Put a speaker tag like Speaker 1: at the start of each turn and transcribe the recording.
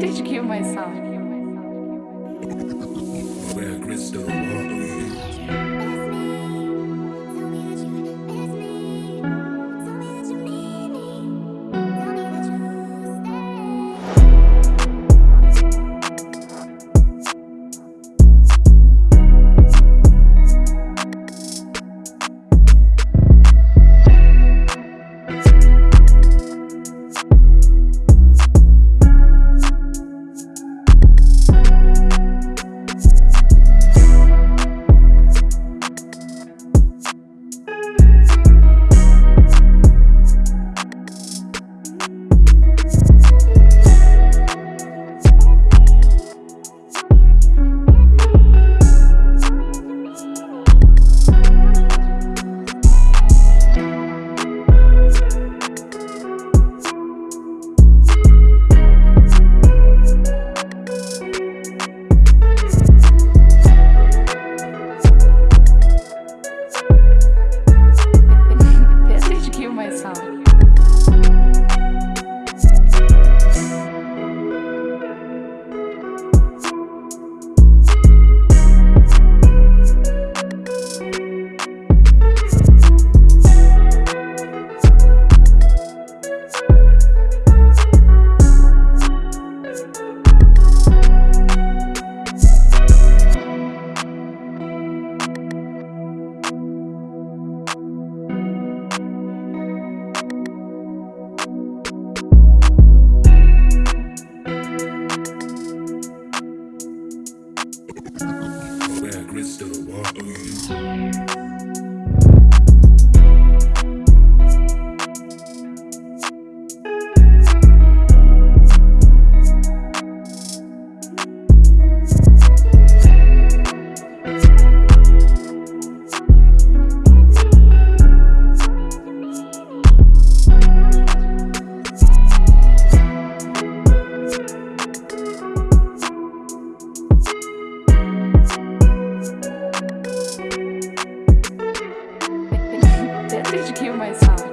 Speaker 1: did you kill myself.
Speaker 2: We're crystal. Where crystal water.
Speaker 1: acredito que mais fala.